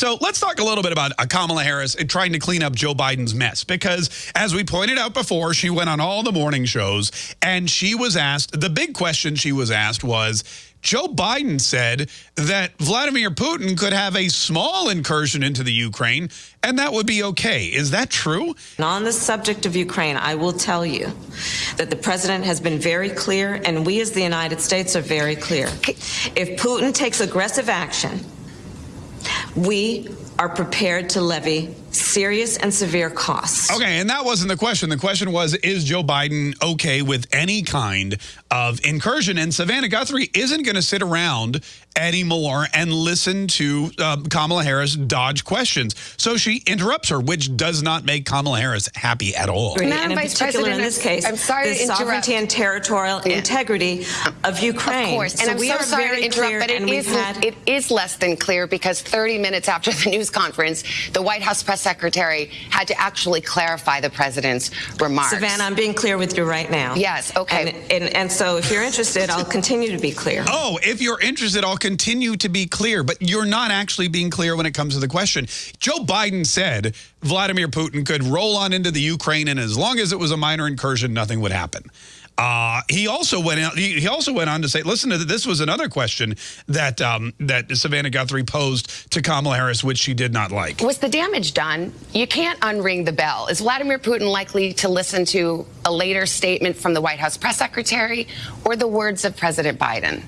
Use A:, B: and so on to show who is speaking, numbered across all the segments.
A: So let's talk a little bit about uh, Kamala Harris and trying to clean up Joe Biden's mess. Because as we pointed out before, she went on all the morning shows and she was asked, the big question she was asked was, Joe Biden said that Vladimir Putin could have a small incursion into the Ukraine and that would be okay. Is that true?
B: On the subject of Ukraine, I will tell you that the president has been very clear and we as the United States are very clear. If Putin takes aggressive action, we are prepared to levy serious and severe costs.
A: Okay, and that wasn't the question. The question was, is Joe Biden okay with any kind of incursion? And Savannah Guthrie isn't going to sit around anymore and listen to uh, Kamala Harris dodge questions. So she interrupts her, which does not make Kamala Harris happy at all.
B: And in Vice particular, President, in this case, I'm sorry the sovereignty and territorial yeah. integrity of Ukraine.
C: Of course, and so I'm so sorry to interrupt, but it is, had... it is less than clear because 30 minutes after the news conference, the White House press secretary had to actually clarify the president's remarks.
B: Savannah, I'm being clear with you right now.
C: Yes, okay.
B: And, and, and so if you're interested, I'll continue to be clear.
A: Oh, if you're interested, I'll continue to be clear, but you're not actually being clear when it comes to the question. Joe Biden said Vladimir Putin could roll on into the Ukraine, and as long as it was a minor incursion, nothing would happen. Uh, he also went out, he, he, also went on to say, listen to this was another question that um, that Savannah Guthrie posed to Kamala Harris, which she did not like.
C: Was the damage done? You can't unring the bell. Is Vladimir Putin likely to listen to a later statement from the White House press secretary or the words of President Biden?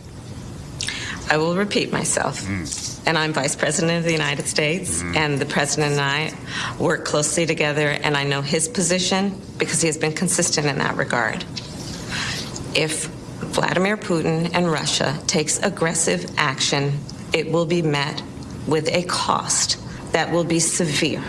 B: I will repeat myself. Mm. And I'm Vice President of the United States, mm. and the President and I work closely together, and I know his position because he has been consistent in that regard if Vladimir Putin and Russia takes aggressive action, it will be met with a cost that will be severe.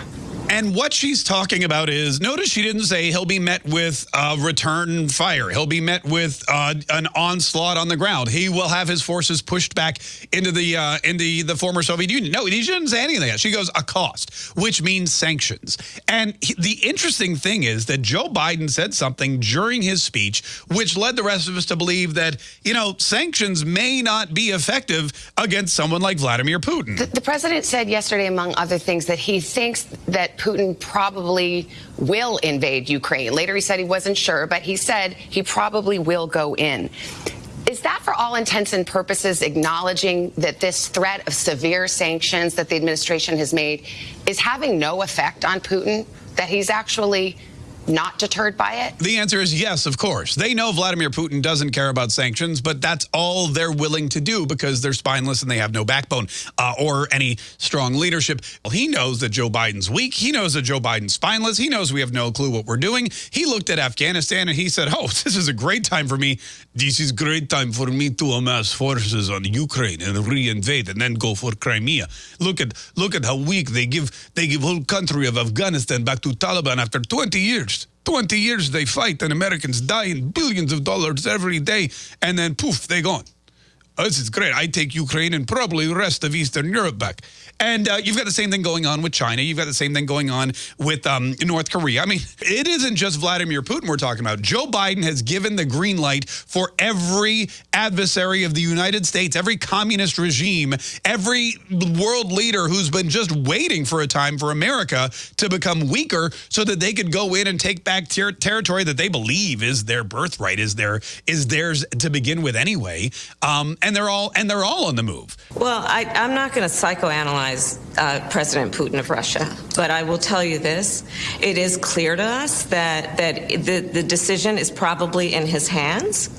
A: And what she's talking about is, notice she didn't say he'll be met with uh, return fire. He'll be met with uh, an onslaught on the ground. He will have his forces pushed back into the uh, into the former Soviet Union. No, she didn't say anything. Like She goes a cost, which means sanctions. And he, the interesting thing is that Joe Biden said something during his speech, which led the rest of us to believe that you know sanctions may not be effective against someone like Vladimir Putin.
C: The, the president said yesterday, among other things, that he thinks that Putin probably will invade Ukraine. Later, he said he wasn't sure, but he said he probably will go in. Is that for all intents and purposes acknowledging that this threat of severe sanctions that the administration has made is having no effect on Putin? That he's actually not deterred by it?
A: The answer is yes, of course. They know Vladimir Putin doesn't care about sanctions, but that's all they're willing to do because they're spineless and they have no backbone uh, or any strong leadership. Well, he knows that Joe Biden's weak. He knows that Joe Biden's spineless. He knows we have no clue what we're doing. He looked at Afghanistan and he said, oh, this is a great time for me. This is great time for me to amass forces on Ukraine and reinvade and then go for Crimea. Look at look at how weak they give they give whole country of Afghanistan back to Taliban after 20 years. 20 years they fight and Americans die in billions of dollars every day and then poof, they're gone. Oh, this is great. I take Ukraine and probably the rest of Eastern Europe back. And uh, you've got the same thing going on with China. You've got the same thing going on with um, North Korea. I mean, it isn't just Vladimir Putin we're talking about. Joe Biden has given the green light for every adversary of the United States, every communist regime, every world leader who's been just waiting for a time for America to become weaker so that they could go in and take back ter territory that they believe is their birthright, is their is theirs to begin with anyway. Um, and they're all and they're all on the move.
B: Well, I, I'm not going to psychoanalyze uh, President Putin of Russia, but I will tell you this: it is clear to us that that the the decision is probably in his hands,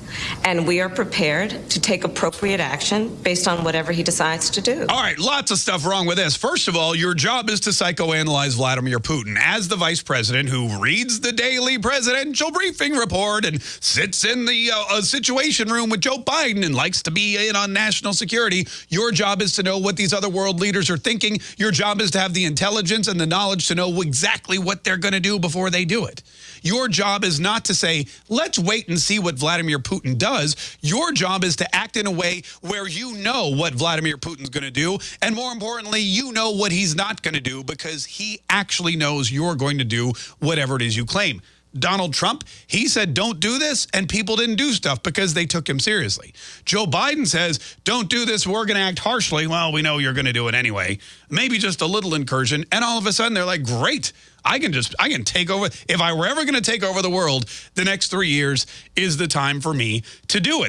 B: and we are prepared to take appropriate action based on whatever he decides to do.
A: All right, lots of stuff wrong with this. First of all, your job is to psychoanalyze Vladimir Putin as the vice president who reads the daily presidential briefing report and sits in the uh, situation room with Joe Biden and likes to be in on national security. Your job is to know what these other world leaders are thinking. Your job is to have the intelligence and the knowledge to know exactly what they're going to do before they do it. Your job is not to say, let's wait and see what Vladimir Putin does. Your job is to act in a way where you know what Vladimir Putin's going to do. And more importantly, you know what he's not going to do because he actually knows you're going to do whatever it is you claim. Donald Trump, he said, don't do this, and people didn't do stuff because they took him seriously. Joe Biden says, don't do this, we're going to act harshly. Well, we know you're going to do it anyway. Maybe just a little incursion, and all of a sudden they're like, great, I can just, I can take over. If I were ever going to take over the world, the next three years is the time for me to do it.